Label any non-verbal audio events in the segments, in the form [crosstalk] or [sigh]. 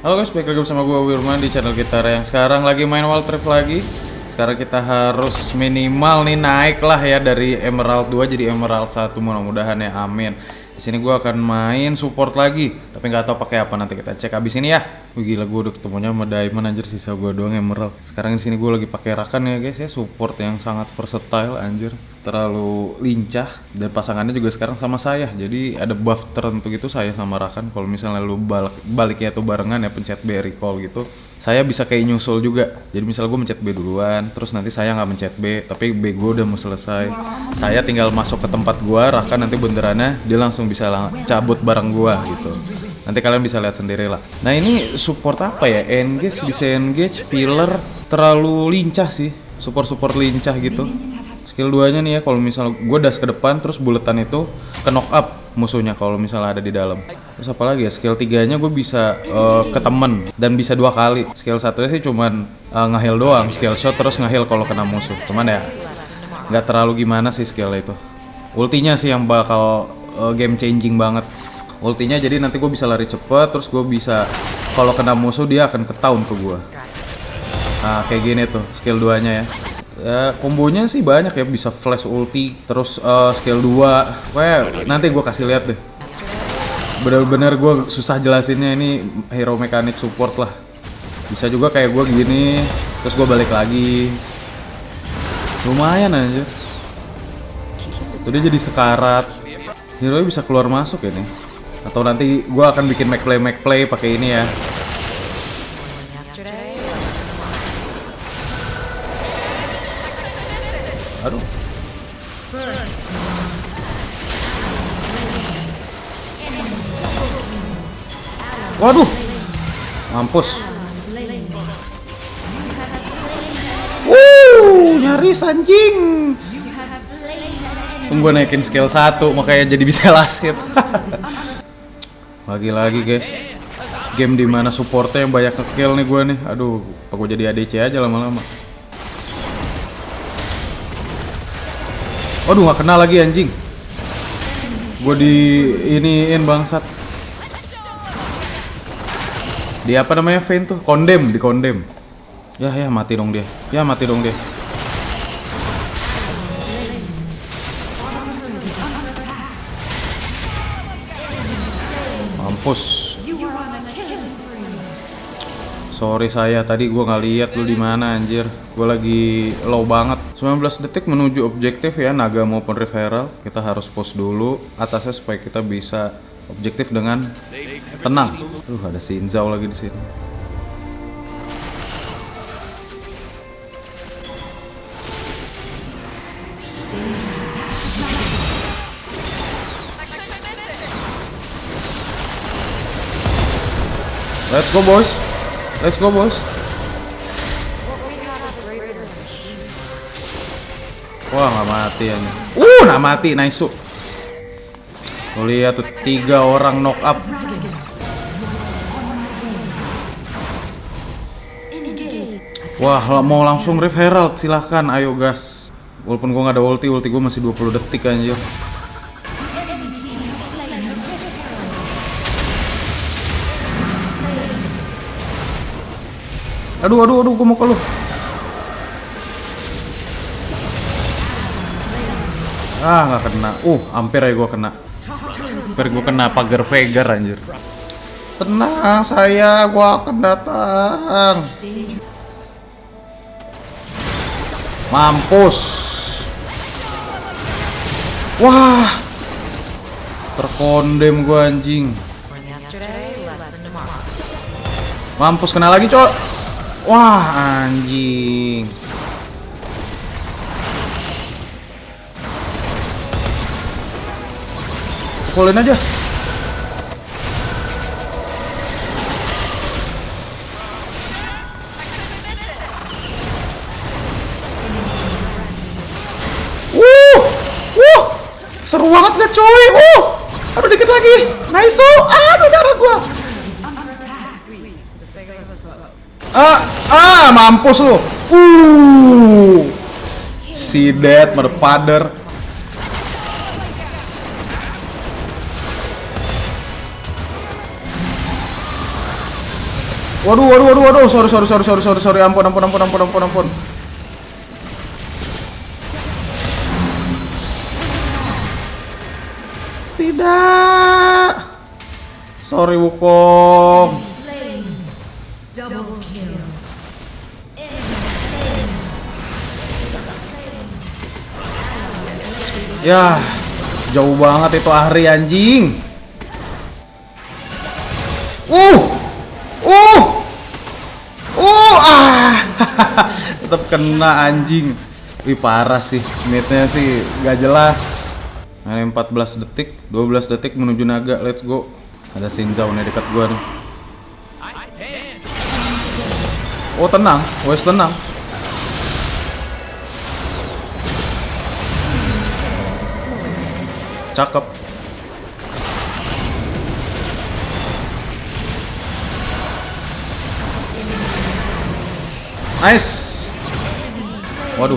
Halo guys, balik lagi bersama gue Wirman di channel kita yang sekarang lagi main Wild Rift lagi. Sekarang kita harus minimal nih naik lah ya dari Emerald 2 jadi Emerald 1 mudah-mudahan ya amin. Di sini gue akan main support lagi tapi nggak tahu pakai apa nanti kita cek abis ini ya. Wih, gila gue udah ketemunya sama Diamond anjir sisa gue doang Emerald. Sekarang di sini gue lagi pakai Rakan ya guys ya support yang sangat versatile anjir terlalu lincah dan pasangannya juga sekarang sama saya. Jadi ada buff tertentu gitu saya sama Rakan. Kalau misalnya lu balik baliknya tuh barengan ya pencet B recall gitu saya bisa kayak nyusul juga. Jadi misalnya gue mencet B duluan terus nanti saya nggak mencet B tapi B gue udah mau selesai. Saya tinggal masuk ke tempat gue Rakan nanti benderannya dia langsung bisa lang cabut bareng gue gitu. Nanti kalian bisa lihat sendiri lah. Nah ini support apa ya? Engage bisa engage pillar terlalu lincah sih. Support support lincah gitu skill 2 nya nih ya kalau misalnya gue das ke depan terus buletan itu ke knock up musuhnya kalau misalnya ada di dalam. Terus apa lagi ya skill 3 nya gue bisa uh, ke temen dan bisa dua kali. Skill satunya sih cuman uh, ngeheal doang skill shot terus ngeheal kalau kena musuh. Cuman ya nggak terlalu gimana sih skill itu. Ultinya sih yang bakal uh, game changing banget. Ultinya jadi nanti gue bisa lari cepet terus gue bisa kalau kena musuh dia akan ketaun ke gue nah kayak gini tuh skill 2 nya ya ya kombonya sih banyak ya bisa flash ulti terus uh, skill 2 Wah, nanti gue kasih lihat deh. Bener-bener gue susah jelasinnya ini hero mekanik support lah. Bisa juga kayak gue gini terus gue balik lagi. Lumayan aja. Sudah jadi sekarat. Hero bisa keluar masuk ini. Atau nanti gue akan bikin make play make play pakai ini ya Aduh. Waduh. Mampus. Wuh, nyaris anjing. Tunggu naikin skill 1 makanya jadi bisa [laughs] lasir. [laughs] Lagi-lagi guys. Game di mana supportnya yang banyak nge-kill nih gue nih. Aduh, apa gue jadi ADC aja lama-lama. Waduh gak kena lagi anjing. Gue di iniin bangsat. Di apa namanya Vayne tuh? Kondem, di kondem Ya ya mati dong dia. Ya mati dong dia. Mampus Sorry saya tadi gue nggak lihat lu di mana anjir. Gue lagi low banget. 19 detik menuju objektif ya naga maupun referral. Kita harus post dulu atasnya supaya kita bisa objektif dengan tenang. Aduh ada si Inzau lagi di sini. Let's go boys. Let's go bos. Wah nggak mati ya. Uh nggak mati nice. Tuh lihat tuh tiga orang knock up. Wah mau langsung referral silahkan ayo gas. Walaupun gua nggak ada ulti, ulti gua masih 20 detik anjir. Aduh, aduh, aduh, gue mau ke lu. Ah, nggak kena. Uh, hampir ya gue kena. Hampir gue kena pagar Vegar anjir. Tenang, saya gue akan datang. Mampus. Wah. Terkondem gue anjing. Mampus kena lagi, cok. Wah, anjing. Pukulin aja. Wuh, wuh, seru banget gak coy. Wuh, aduh dikit lagi. Nice, aduh darah gua. Ah, ah, mampus lu. Uh. Si dead motherfucker. Waduh, waduh, waduh, waduh. Sorry, sorry, sorry, sorry, sorry, sorry. Ampun, ampun, ampun, ampun, ampun, ampun. Tidak. Sorry, Wukong. Ya, jauh banget itu Ahri anjing. Uh. Uh. Uh, ah. [laughs] Tetap kena anjing. Wih, parah sih. Midnya sih gak jelas. Nah, 14 detik, 12 detik menuju naga. Let's go. Ada Shinzao nih dekat gua nih. Oh, tenang. Wes tenang. Cakep. Nice. Waduh.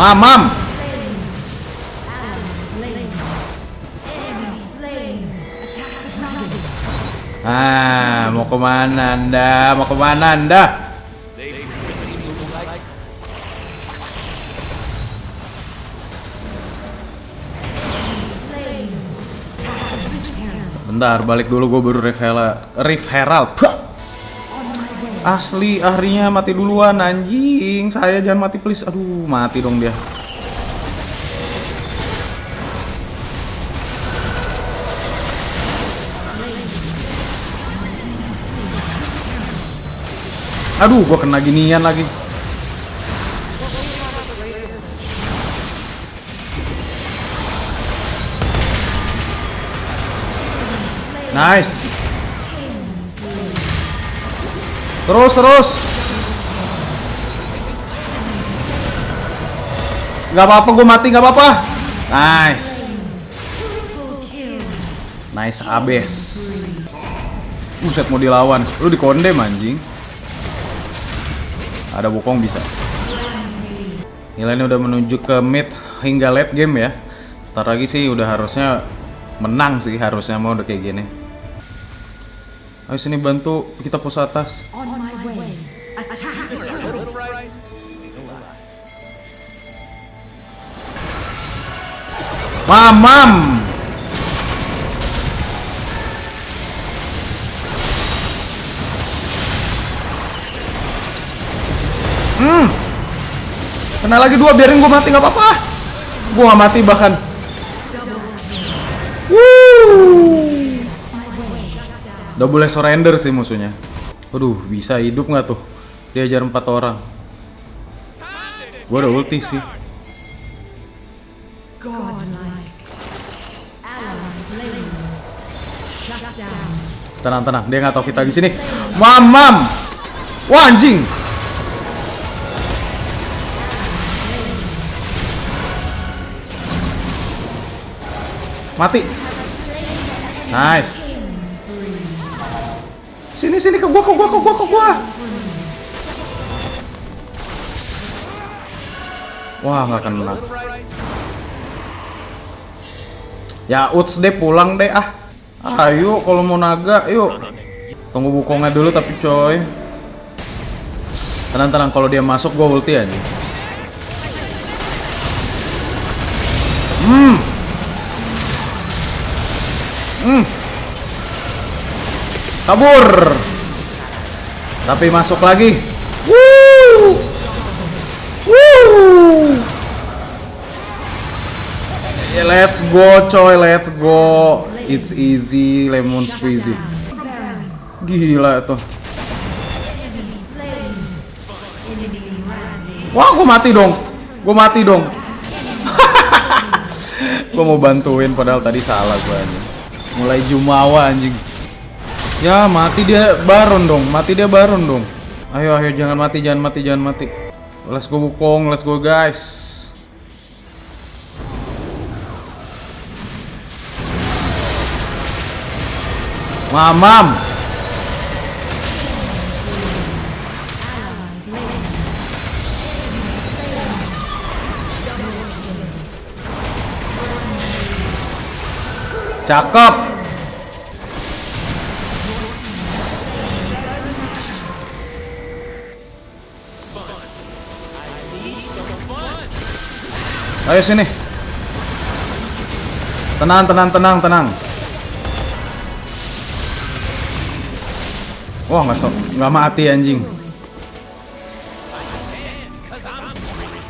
Mamam. Dragon. Ah, mau ke mana anda? Mau ke mana anda? Bentar, balik dulu gue baru Rift Herald. Rift Herald. Asli, ahrinya mati duluan anjing. Saya jangan mati please. Aduh, mati dong dia. Aduh, gua kena ginian lagi. Nice. Terus terus. Gak apa-apa, gue mati gak apa-apa. Nice. Nice abes. Buset mau dilawan. Lu dikondem anjing. Ada bokong bisa. Gila ini udah menuju ke mid hingga late game ya. Ntar lagi sih udah harusnya menang sih harusnya mau udah kayak gini. Ayo sini bantu kita pos atas. Mamam. Hmm. Kena lagi dua, biarin gue mati nggak apa-apa. Gue nggak mati bahkan. Udah boleh surrender sih musuhnya. Aduh, bisa hidup nggak tuh? Diajar empat orang. Gue udah ulti sih. Tenang tenang, dia nggak tahu kita di sini. Mamam, wah anjing. Mati. Nice. Sini sini ke gua ke gua ke gua ke gua. Wah nggak kena. Ya Uts deh pulang deh ah. Ayo kalau mau naga yuk. Tunggu bukongnya dulu tapi coy. Tenang tenang kalau dia masuk gua ulti aja. Hmm. Kabur. Tapi masuk lagi. Woo. Woo. Ya, let's go coy, let's go. It's easy, lemon squeezy. Gila tuh. Wah, gue mati dong. Gue mati dong. [laughs] gue mau bantuin padahal tadi salah gue. Mulai jumawa anjing. Ya, mati dia baron dong. Mati dia baron dong. Ayo, ayo jangan mati, jangan mati, jangan mati. Let's go Wukong, let's go guys. Mamam. Cakep. Ayo sini. Tenang, tenang, tenang, tenang. Wah nggak so, nggak mati anjing.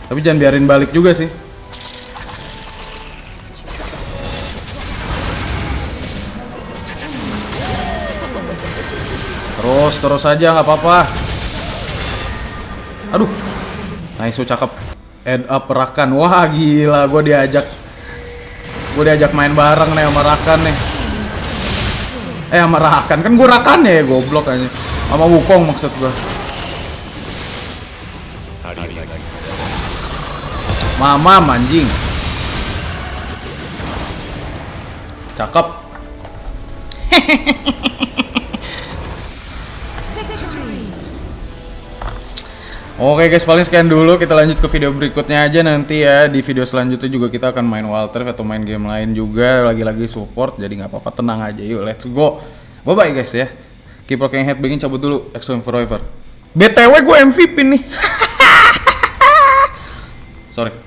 Tapi jangan biarin balik juga sih. Terus, terus aja nggak apa-apa. Aduh, nice cakep. Head up Rakan. Wah gila, gue diajak, gue diajak main bareng nih sama Rakan nih. Eh sama Rakan kan gue Rakan ya goblok aja. Sama Wukong maksud gue. Mama anjing. Cakep. [laughs] Oke guys, paling sekian dulu. Kita lanjut ke video berikutnya aja nanti ya. Di video selanjutnya juga kita akan main Walter atau main game lain juga. Lagi-lagi support, jadi nggak apa-apa. Tenang aja, yuk let's go. Bye bye guys ya. Keep rocking head, bikin cabut dulu. Extreme Forever. BTW gue MVP nih. [laughs] Sorry.